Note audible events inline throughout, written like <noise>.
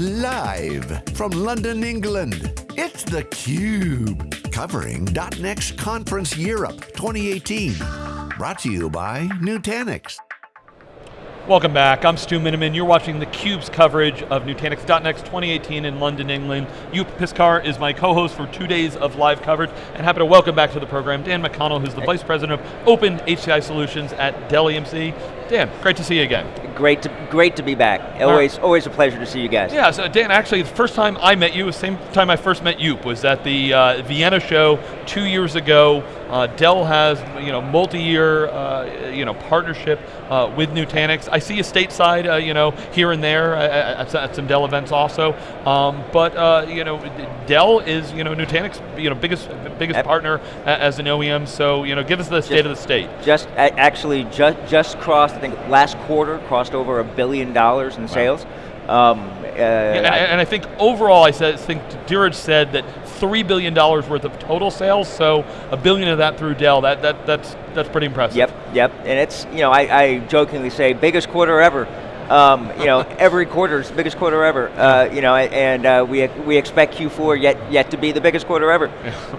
Live from London, England, it's theCUBE. Covering .next Conference Europe 2018. Brought to you by Nutanix. Welcome back, I'm Stu Miniman. You're watching theCUBE's coverage of Nutanix .next 2018 in London, England. Joep Piscaer is my co-host for two days of live coverage, and happy to welcome back to the program Dan McConnell, who's the Vice President of Open HCI Solutions at Dell EMC. Dan, great to see you again. Great to, great to be back. Always, right. always a pleasure to see you guys. Yeah, so Dan, actually the first time I met you, the same time I first met Joep, was at the uh, Vienna show two years ago. Uh, Dell has you know multi-year uh, you know partnership uh, with Nutanix. I see you stateside, uh, you know here and there at, at, some Dell events also. Um, but uh, you know Dell is you know Nutanix you know biggest biggest partner as an OEM. So you know give us the state of the state. Just actually just just crossed I think last quarter crossed over a billion dollars in sales. Wow. Um, uh, yeah, and I think overall, I said, I think Dheeraj said that $3 billion worth of total sales, so a billion of that through Dell, that, that, that's, that's pretty impressive. Yep, yep, and it's, you know, I, I jokingly say, biggest quarter ever. Um, you know, every quarter is the biggest quarter ever. Uh, you know, and uh, we we expect Q4 yet yet to be the biggest quarter ever.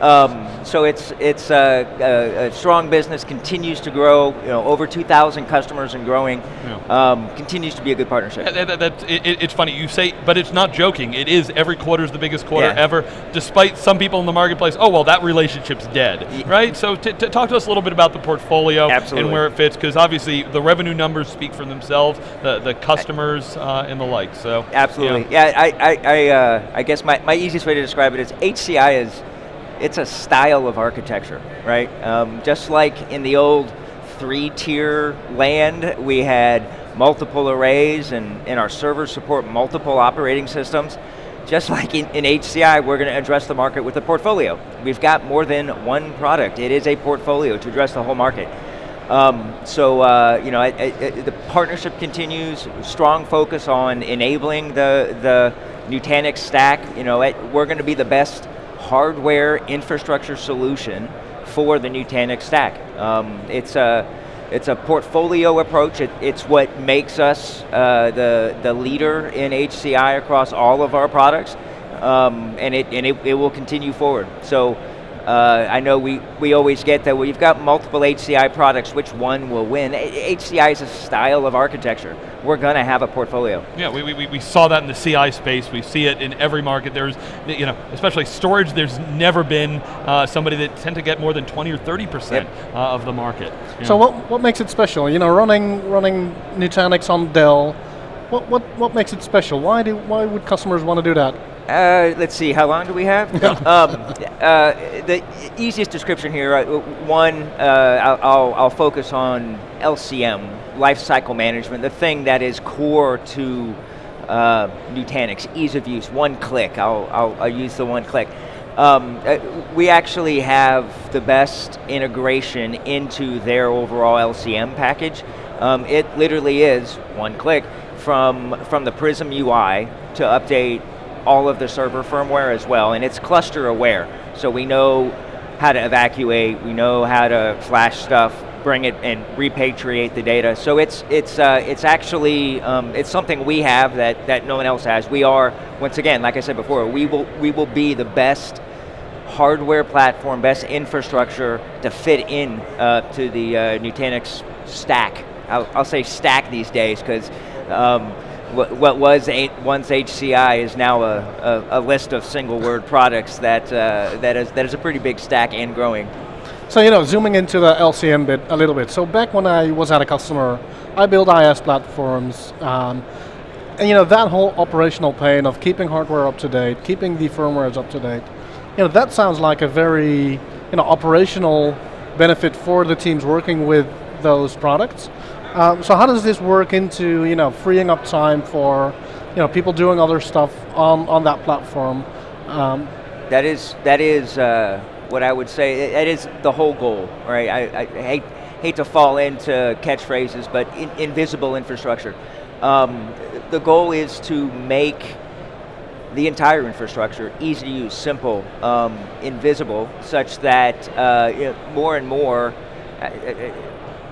Um, so it's it's a, a, a, strong business, continues to grow. You know, over 2,000 customers and growing. Yeah. Um, continues to be a good partnership. That, that, that, it, it's funny you say, but it's not joking. It is every quarter is the biggest quarter yeah. ever, despite some people in the marketplace. Oh well, that relationship's dead, yeah. right? So talk to us a little bit about the portfolio Absolutely. and where it fits, because obviously the revenue numbers speak for themselves. The the customers uh, and the like. So absolutely, you know. yeah. I I I, uh, I guess my, my easiest way to describe it is HCI is it's a style of architecture, right? Um, just like in the old three-tier land, we had multiple arrays and, and our servers support multiple operating systems. Just like in, in HCI, we're going to address the market with a portfolio. We've got more than one product. It is a portfolio to address the whole market. Um, so uh, you know, I, I, the partnership continues. Strong focus on enabling the the Nutanix stack. You know, we're going to be the best hardware infrastructure solution for the Nutanix stack. Um, it's a it's a portfolio approach. It, it's what makes us uh, the the leader in HCI across all of our products, um, and it and it, it will continue forward. So. Uh, I know we, we always get that we've got multiple HCI products, which one will win? HCI is a style of architecture. We're going to have a portfolio. Yeah, we, we, we saw that in the CI space. We see it in every market. There's, you know, especially storage, there's never been uh, somebody that tend to get more than 20 or 30% yep. uh, of the market. So what, what makes it special? You know, running, running Nutanix on Dell, what, what, what makes it special? Why, do, why would customers want to do that? Uh, let's see, how long do we have? <laughs> um, uh, the easiest description here, uh, one, uh, I'll, I'll, focus on LCM, lifecycle management, the thing that is core to uh, Nutanix, ease of use, one click, I'll, I'll, I'll use the one click. Um, uh, we actually have the best integration into their overall LCM package. Um, it literally is one click from, from the Prism UI to update all of the server firmware as well, and it's cluster aware. So we know how to evacuate, we know how to flash stuff, bring it and repatriate the data. So it's it's uh, it's actually um, it's something we have that that no one else has. We are once again, like I said before, we will we will be the best hardware platform, best infrastructure to fit in uh, to the uh, Nutanix stack. I'll, I'll, say stack these days because. Um, what, was eight, once HCI is now a, a, a, list of single word products that, uh, that, is, that is a pretty big stack and growing. So you know, zooming into the LCM bit a little bit. So back when I was at a customer, I built IS platforms, um, and you know, that whole operational pain of keeping hardware up to date, keeping the firmware up to date, you know, that sounds like a very, you know, operational benefit for the teams working with those products. Um, so how does this work into you know freeing up time for you know people doing other stuff on on that platform? Um, that is that is uh, what I would say. That is the whole goal, right? I, I hate hate to fall into catchphrases, but in, invisible infrastructure. Um, the goal is to make the entire infrastructure easy to use, simple, um, invisible, such that uh, you know, more and more. Uh, uh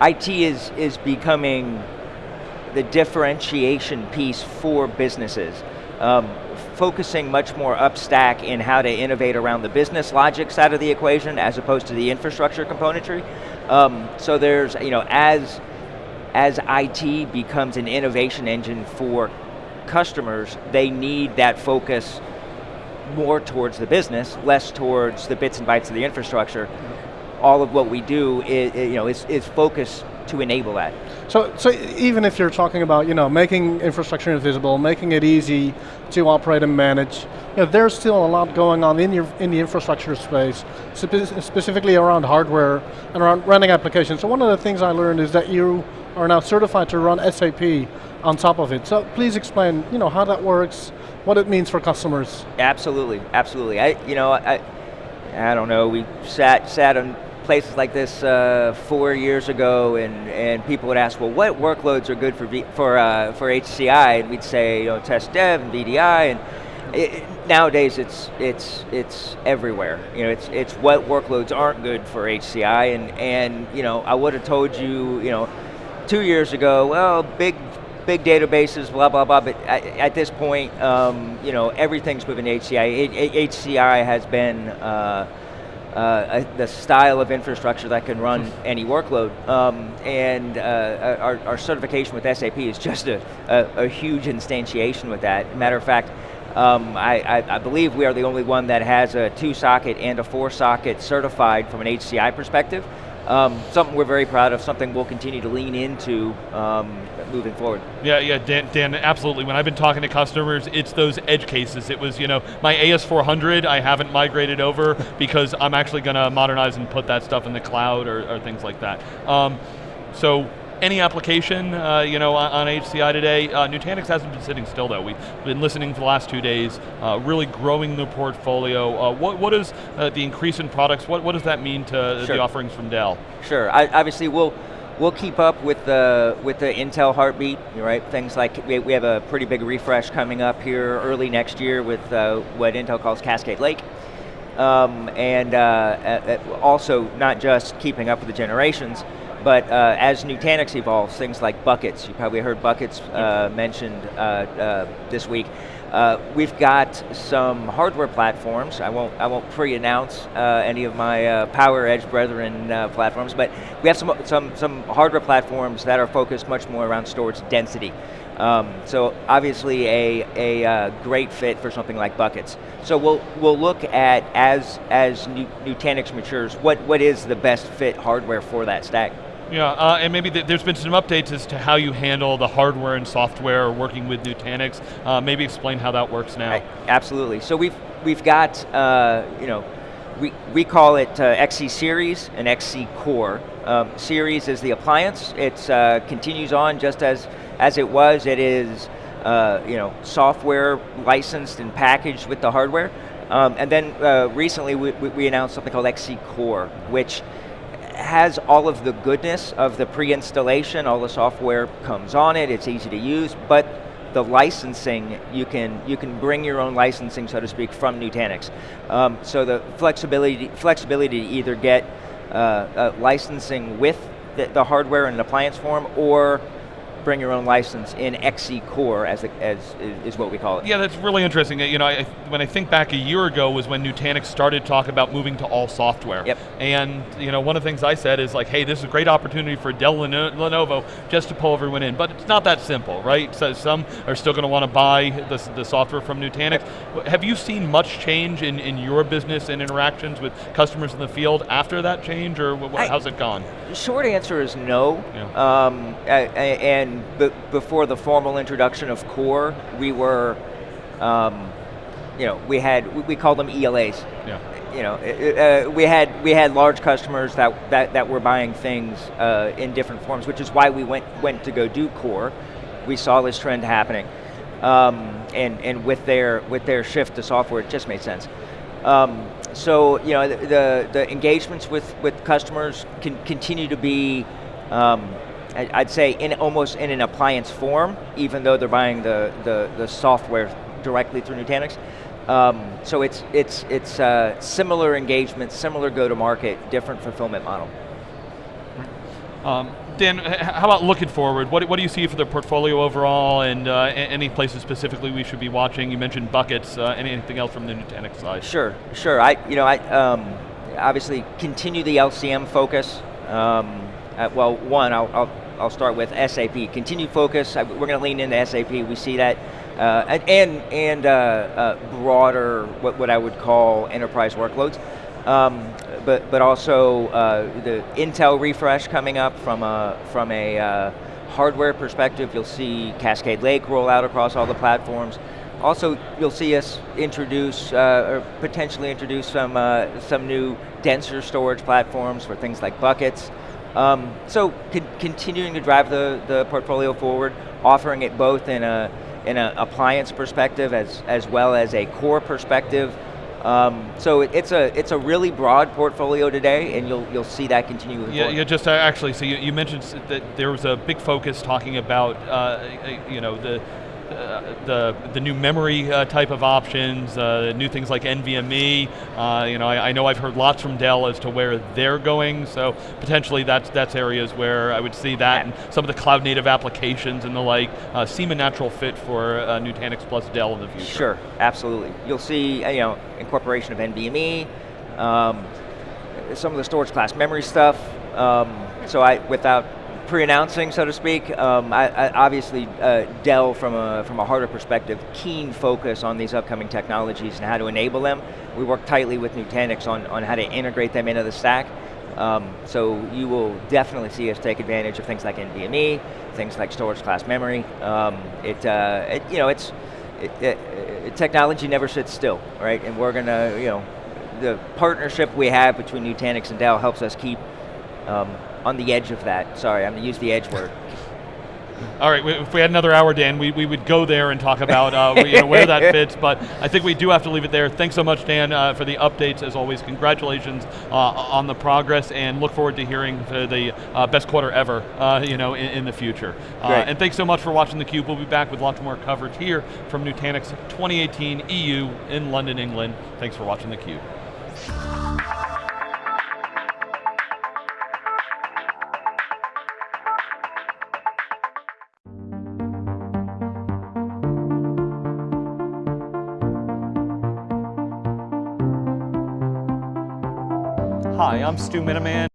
IT is, is becoming the differentiation piece for businesses. um, focusing much more upstack in how to innovate around the business logic side of the equation as opposed to the infrastructure componentry. Um, so there's, you know, as, as IT becomes an innovation engine for customers, they need that focus more towards the business, less towards the bits and bytes of the infrastructure. All of what we do is, you know, is, is focused to enable that. So, so even if you're talking about, you know, making infrastructure invisible, making it easy to operate and manage, you know, there's still a lot going on in, your, in the infrastructure space, spe specifically around hardware and around running applications. So one of the things I learned is that you are now certified to run SAP on top of it. So please explain, you know, how that works, what it means for customers. Absolutely, absolutely. I, you know, I, I don't know. We sat sat on places like this uh, four years ago, and, and people would ask, well, what workloads are good for v for uh, for HCI? And we'd say, you know, test dev and VDI, and it, nowadays it's it's it's everywhere. You know, it's it's what workloads aren't good for HCI, and and you know, I would have told you, you know, two years ago, well, big big databases, blah, blah, blah, but at, at this point, um, you know, everything's moving to HCI. HCI has been uh, uh, a, the style of infrastructure that can run any workload. Um, and uh, our, our, certification with SAP is just a, a, a huge instantiation with that. Matter of fact, um, I, I, I, believe we are the only one that has a two socket and a four socket certified from an HCI perspective. Um, something we're very proud of, something we'll continue to lean into um, moving forward. Yeah, yeah, Dan, Dan, absolutely. When I've been talking to customers, it's those edge cases. It was, you know, my AS400, I haven't migrated over because I'm actually going to modernize and put that stuff in the cloud or, or things like that. Um, so any application, uh, you know, on, on, HCI today. Uh, Nutanix hasn't been sitting still though. We've been listening for the last two days, uh, really growing the portfolio. Uh, what, what is uh, the increase in products, what, what does that mean to sure. the offerings from Dell? Sure, I, obviously we'll, we'll keep up with the, with the Intel heartbeat, right? Things like, we, we have a pretty big refresh coming up here early next year with uh, what Intel calls Cascade Lake. Um, and also not just keeping up with the generations, but uh, as Nutanix evolves, things like buckets, you probably heard buckets uh, mentioned uh, uh this week. Uh, we've got some hardware platforms. I won't, I won't pre-announce uh, any of my Power Edge brethren platforms, but we have some, some, some hardware platforms that are focused much more around storage density. Um, so obviously a, a great fit for something like buckets. So we'll, we'll look at, as, as Nutanix matures, what, what is the best fit hardware for that stack. Yeah, uh, and maybe th there's been some updates as to how you handle the hardware and software working with Nutanix. Uh, maybe explain how that works now. Absolutely. So we've we've got uh, you know we we call it uh, XC Series and XC Core. Um, series is the appliance. It uh, continues on just as as it was. It is uh, you know software licensed and packaged with the hardware. Um, and then recently we, we announced something called XC Core, which has all of the goodness of the pre-installation, all the software comes on it, it's easy to use, but the licensing, you can you can bring your own licensing, so to speak, from Nutanix. Um, so the flexibility flexibility to either get uh, uh, licensing with the, the, hardware in appliance form, or bring your own license in XC Core, as, as is what we call it. Yeah, that's really interesting. You know, I, when I think back a year ago was when Nutanix started talking about moving to all software. Yep. And you know, one of the things I said is like, hey, this is a great opportunity for Dell and Lenovo just to pull everyone in, but it's not that simple, right? So some are still going to want to buy the, the software from Nutanix. Have you seen much change in, in your business and interactions with customers in the field after that change, or I, how's it gone? The short answer is no. Yeah. Um, and before the formal introduction of Core, we were, um, you know, we had we, we called them ELAs. Yeah. You know, uh, we had we had large customers that that, that were buying things uh, in different forms, which is why we went went to go do Core. We saw this trend happening, um, and and with their with their shift to software, it just made sense. Um, so you know, the, the, the engagements with with customers can continue to be. Um, I'd say in almost in an appliance form, even though they're buying the, the, the software directly through Nutanix. Um, so it's, it's, it's uh, similar engagement, similar go-to-market, different fulfillment model. Um, Dan, how about looking forward? What, what do you see for the portfolio overall, and uh, any places specifically we should be watching? You mentioned buckets. Uh, anything else from the Nutanix side? Sure, sure. I, you know, I um, obviously continue the LCM focus. Um, uh, well, one, I'll, I'll, I'll start with SAP. Continued focus. We're going to lean into SAP. We see that, uh, and and, and uh, uh, broader, what, what I would call enterprise workloads. Um, but but also uh, the Intel refresh coming up from a from a uh, hardware perspective. You'll see Cascade Lake roll out across all the platforms. Also, you'll see us introduce, uh, or potentially introduce some, uh, some new denser storage platforms for things like buckets. Um, so, con continuing to drive the, the portfolio forward, offering it both in a in an appliance perspective as, as well as a core perspective. Um, so it, it's a it's a really broad portfolio today, and you'll you'll see that continue. Yeah, forward. yeah. Just uh, actually, so you, you mentioned that there was a big focus talking about, uh, you know, the the the new memory uh, type of options, uh, new things like NVMe. Uh, you know, I, I know I've heard lots from Dell as to where they're going. So potentially, that's that's areas where I would see that, and some of the cloud native applications and the like uh, seem a natural fit for uh, Nutanix plus Dell in the future. Sure, absolutely. You'll see, you know, incorporation of NVMe, um, some of the storage class memory stuff. Um, so I, without pre-announcing, so to speak, um, I, I obviously uh, Dell, from a from a perspective, keen focus on these upcoming technologies and how to enable them. We work tightly with Nutanix on on how to integrate them into the stack. Um, so you will definitely see us take advantage of things like NVMe, things like storage class memory. Um, it, uh, it, you know, it's it, it, technology never sits still, right? And we're gonna, you know, the partnership we have between Nutanix and Dell helps us keep um, on the edge of that. Sorry, I'm gonna use the edge word. <laughs> All right, if we had another hour, Dan, we, we would go there and talk about uh, you know, where that fits, <laughs> but I think we do have to leave it there. Thanks so much, Dan, uh, for the updates. As always, congratulations uh, on the progress, and look forward to hearing the, the uh, best quarter ever uh, you know, in, in the future. Uh, and thanks so much for watching theCUBE. We'll be back with lots more coverage here from Nutanix 2018 EU in London, England. Thanks for watching theCUBE. I'm Stu Miniman.